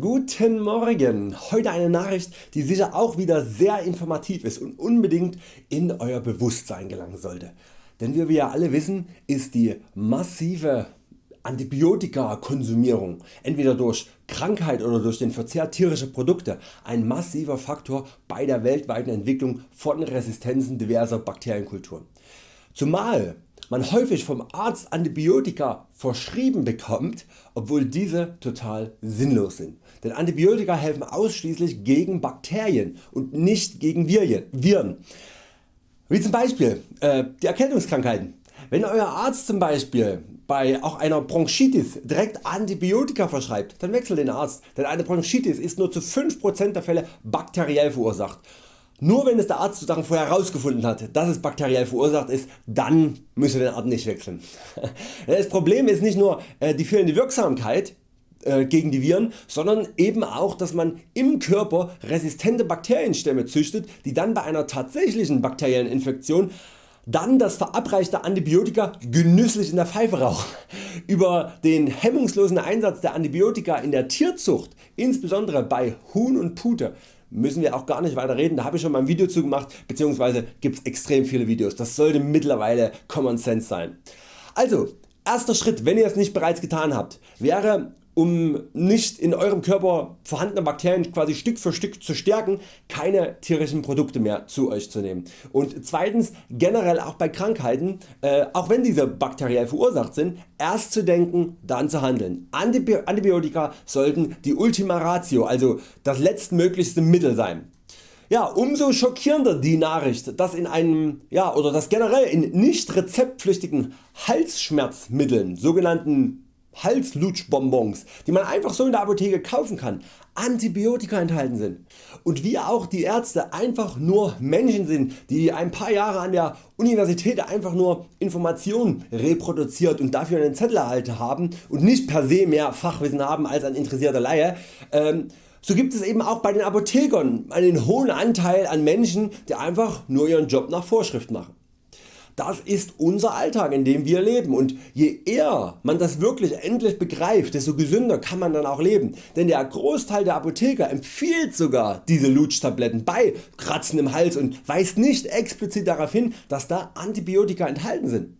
Guten Morgen! Heute eine Nachricht die sicher auch wieder sehr informativ ist und unbedingt in Euer Bewusstsein gelangen sollte. Denn wie wir ja alle wissen ist die massive Antibiotika-Konsumierung entweder durch Krankheit oder durch den Verzehr tierischer Produkte ein massiver Faktor bei der weltweiten Entwicklung von Resistenzen diverser Bakterienkulturen. Zumal man häufig vom Arzt Antibiotika verschrieben bekommt, obwohl diese total sinnlos sind. Denn Antibiotika helfen ausschließlich gegen Bakterien und nicht gegen Viren. Wie zum Beispiel äh, die Erkältungskrankheiten. Wenn Euer Arzt zum Beispiel bei auch einer Bronchitis direkt Antibiotika verschreibt, dann wechselt den Arzt, denn eine Bronchitis ist nur zu 5% der Fälle bakteriell verursacht nur wenn es der Arzt sozusagen vorher herausgefunden hat, dass es bakteriell verursacht ist, dann müsst ihr den Arzt nicht wechseln. Das Problem ist nicht nur äh, die fehlende Wirksamkeit äh, gegen die Viren, sondern eben auch dass man im Körper resistente Bakterienstämme züchtet, die dann bei einer tatsächlichen bakteriellen Infektion dann das verabreichte Antibiotika genüsslich in der Pfeife rauchen. Über den hemmungslosen Einsatz der Antibiotika in der Tierzucht, insbesondere bei Huhn und Pute, müssen wir auch gar nicht weiter reden, da habe ich schon mal ein Video zu gemacht bzw. gibt es extrem viele Videos, das sollte mittlerweile Common Sense sein. Also erster Schritt wenn ihr es nicht bereits getan habt wäre um nicht in Eurem Körper vorhandene Bakterien quasi Stück für Stück zu stärken, keine tierischen Produkte mehr zu Euch zu nehmen. Und zweitens generell auch bei Krankheiten, äh, auch wenn diese bakteriell verursacht sind, erst zu denken, dann zu handeln. Antibi Antibiotika sollten die Ultima Ratio, also das letztmöglichste Mittel sein. Ja, umso schockierender die Nachricht, dass in einem ja, oder dass generell in nicht rezeptpflichtigen Halsschmerzmitteln, sogenannten Halslutschbonbons, die man einfach so in der Apotheke kaufen kann, Antibiotika enthalten sind. Und wie auch die Ärzte einfach nur Menschen sind, die ein paar Jahre an der Universität einfach nur Informationen reproduziert und dafür einen Zettel erhalten haben und nicht per se mehr Fachwissen haben als ein interessierter Laie, ähm, so gibt es eben auch bei den Apothekern einen hohen Anteil an Menschen die einfach nur ihren Job nach Vorschrift machen. Das ist unser Alltag in dem wir leben und je eher man das wirklich endlich begreift, desto gesünder kann man dann auch leben. Denn der Großteil der Apotheker empfiehlt sogar diese Lutschtabletten bei Kratzen im Hals und weist nicht explizit darauf hin dass da Antibiotika enthalten sind.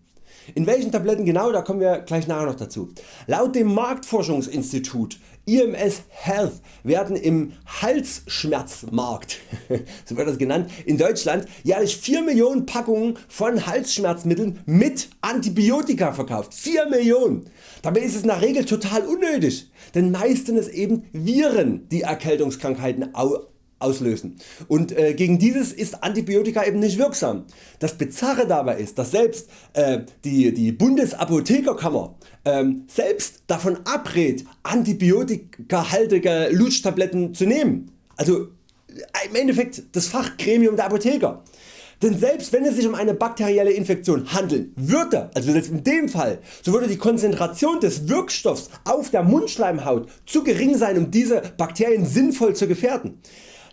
In welchen Tabletten genau, da kommen wir gleich nachher noch dazu. Laut dem Marktforschungsinstitut IMS Health werden im Halsschmerzmarkt so wird das genannt, in Deutschland jährlich 4 Millionen Packungen von Halsschmerzmitteln mit Antibiotika verkauft. 4 Millionen! Dabei ist es der Regel total unnötig, denn meistens eben Viren die Erkältungskrankheiten auslösen und äh, gegen dieses ist Antibiotika eben nicht wirksam. Das Bizarre dabei ist dass selbst äh, die, die Bundesapothekerkammer ähm, selbst davon abrät antibiotikahaltige Lutschtabletten zu nehmen. Also äh, im Endeffekt das Fachgremium der Apotheker. Denn selbst wenn es sich um eine bakterielle Infektion handeln würde, also selbst in dem Fall, so würde die Konzentration des Wirkstoffs auf der Mundschleimhaut zu gering sein um diese Bakterien sinnvoll zu gefährden.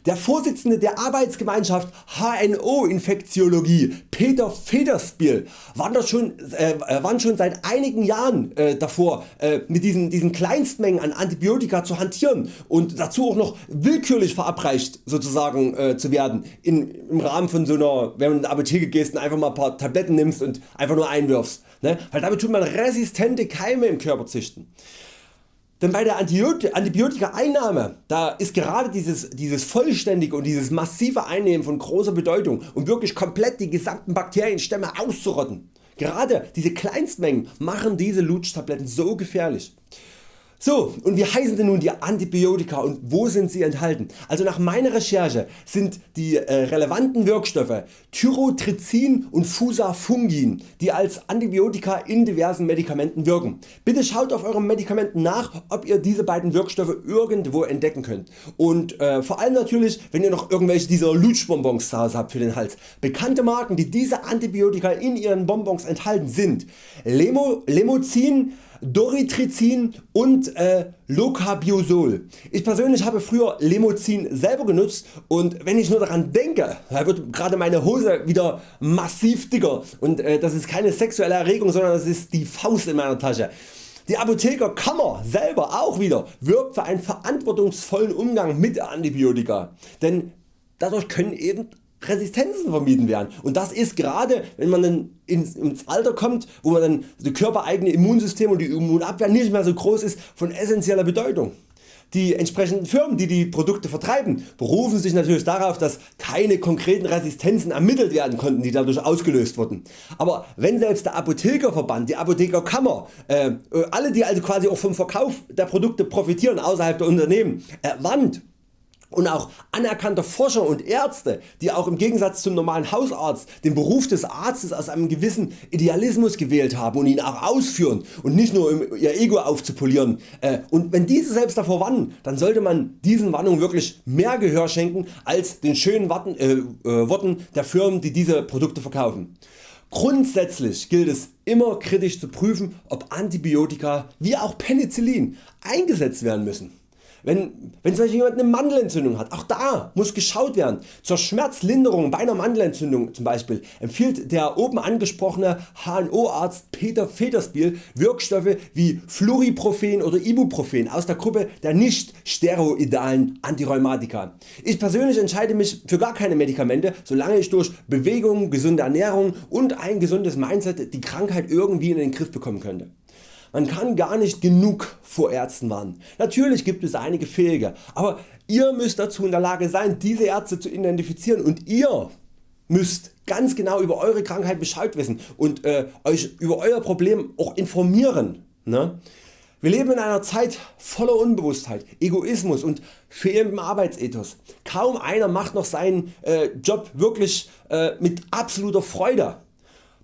Der Vorsitzende der Arbeitsgemeinschaft HNO Infektiologie Peter Federspiel warnt schon, äh, warnt schon seit einigen Jahren äh, davor äh, mit diesen, diesen Kleinstmengen an Antibiotika zu hantieren und dazu auch noch willkürlich verabreicht sozusagen äh, zu werden in, im Rahmen von so einer, wenn du in die Apotheke gehst und einfach mal ein paar Tabletten nimmst und einfach nur einwirfst. Ne? Weil damit tut man resistente Keime im Körper züchten. Denn bei der Antibiotika Einnahme da ist gerade dieses, dieses vollständige und dieses massive Einnehmen von großer Bedeutung um wirklich komplett die gesamten Bakterienstämme auszurotten. Gerade diese Kleinstmengen machen diese Lutschtabletten so gefährlich. So und wie heißen denn nun die Antibiotika und wo sind sie enthalten? Also nach meiner Recherche sind die äh, relevanten Wirkstoffe Tyrotrizin und Fusafungin die als Antibiotika in diversen Medikamenten wirken. Bitte schaut auf Euren Medikamenten nach ob ihr diese beiden Wirkstoffe irgendwo entdecken könnt und äh, vor allem natürlich wenn ihr noch irgendwelche dieser Lutschbonbons zu Hause habt für den Hals. Bekannte Marken die diese Antibiotika in ihren Bonbons enthalten sind Lemo, Lemozin, Doritrizin und äh, Locabiosol. Ich persönlich habe früher Lemozin selber genutzt und wenn ich nur daran denke, da wird gerade meine Hose wieder massiv dicker und äh, das ist keine sexuelle Erregung, sondern das ist die Faust in meiner Tasche. Die Apothekerkammer selber auch wieder wirbt für einen verantwortungsvollen Umgang mit Antibiotika, denn dadurch können eben Resistenzen vermieden werden und das ist gerade wenn man dann ins, ins Alter kommt, wo man dann das körpereigene Immunsystem und die Immunabwehr nicht mehr so groß ist, von essentieller Bedeutung. Die entsprechenden Firmen die die Produkte vertreiben berufen sich natürlich darauf dass keine konkreten Resistenzen ermittelt werden konnten die dadurch ausgelöst wurden. Aber wenn selbst der Apothekerverband, die Apothekerkammer, äh, alle die also quasi auch vom Verkauf der Produkte profitieren außerhalb der Unternehmen äh, warnt und auch anerkannte Forscher und Ärzte die auch im Gegensatz zum normalen Hausarzt den Beruf des Arztes aus einem gewissen Idealismus gewählt haben und ihn auch ausführen und nicht nur um ihr Ego aufzupolieren äh, und wenn diese selbst davor warnen, dann sollte man diesen Warnungen wirklich mehr Gehör schenken als den schönen Worten, äh, äh, Worten der Firmen die diese Produkte verkaufen. Grundsätzlich gilt es immer kritisch zu prüfen ob Antibiotika wie auch Penicillin eingesetzt werden müssen. Wenn, wenn zum Beispiel jemand eine Mandelentzündung hat, auch da muss geschaut werden. Zur Schmerzlinderung bei einer Mandelentzündung zum Beispiel empfiehlt der oben angesprochene HNO Arzt Peter Federspiel Wirkstoffe wie Floriprofen oder Ibuprofen aus der Gruppe der nicht steroidalen Antirheumatika. Ich persönlich entscheide mich für gar keine Medikamente, solange ich durch Bewegung, gesunde Ernährung und ein gesundes Mindset die Krankheit irgendwie in den Griff bekommen könnte. Man kann gar nicht genug vor Ärzten warnen. Natürlich gibt es einige fähige, aber ihr müsst dazu in der Lage sein diese Ärzte zu identifizieren und ihr müsst ganz genau über Eure Krankheit Bescheid wissen und äh, Euch über Euer Problem auch informieren. Ne? Wir leben in einer Zeit voller Unbewusstheit, Egoismus und fehlendem Arbeitsethos. Kaum einer macht noch seinen äh, Job wirklich äh, mit absoluter Freude.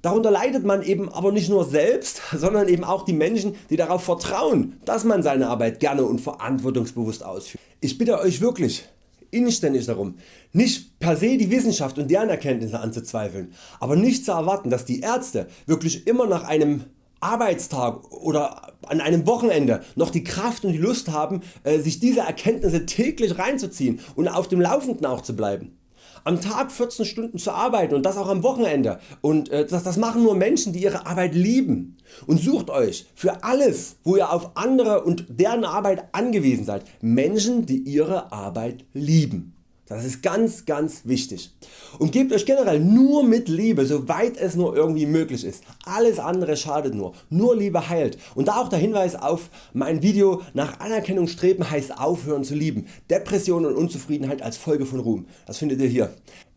Darunter leidet man eben aber nicht nur selbst, sondern eben auch die Menschen die darauf vertrauen dass man seine Arbeit gerne und verantwortungsbewusst ausführt. Ich bitte Euch wirklich inständig darum nicht per se die Wissenschaft und deren Erkenntnisse anzuzweifeln, aber nicht zu erwarten dass die Ärzte wirklich immer nach einem Arbeitstag oder an einem Wochenende noch die Kraft und die Lust haben äh, sich diese Erkenntnisse täglich reinzuziehen und auf dem Laufenden auch zu bleiben am Tag 14 Stunden zu arbeiten und das auch am Wochenende und äh, das, das machen nur Menschen die ihre Arbeit lieben und sucht Euch für alles wo ihr auf andere und deren Arbeit angewiesen seid Menschen die ihre Arbeit lieben. Das ist ganz ganz wichtig. Und gebt Euch generell nur mit Liebe soweit es nur irgendwie möglich ist. Alles andere schadet nur. Nur Liebe heilt. Und da auch der Hinweis auf mein Video nach Anerkennung streben heißt aufhören zu lieben. Depression und Unzufriedenheit als Folge von Ruhm. Das findet ihr hier.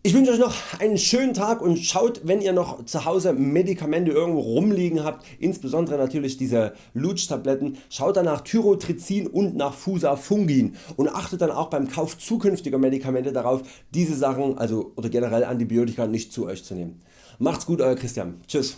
Ich wünsche Euch noch einen schönen Tag und schaut wenn ihr noch zu Hause Medikamente irgendwo rumliegen habt, insbesondere natürlich diese Lutschtabletten, schaut dann nach Tyrotrizin und nach Fusafungin und achtet dann auch beim Kauf zukünftiger Medikamente darauf diese Sachen also oder generell Antibiotika nicht zu Euch zu nehmen. Macht's gut Euer Christian. Tschüss.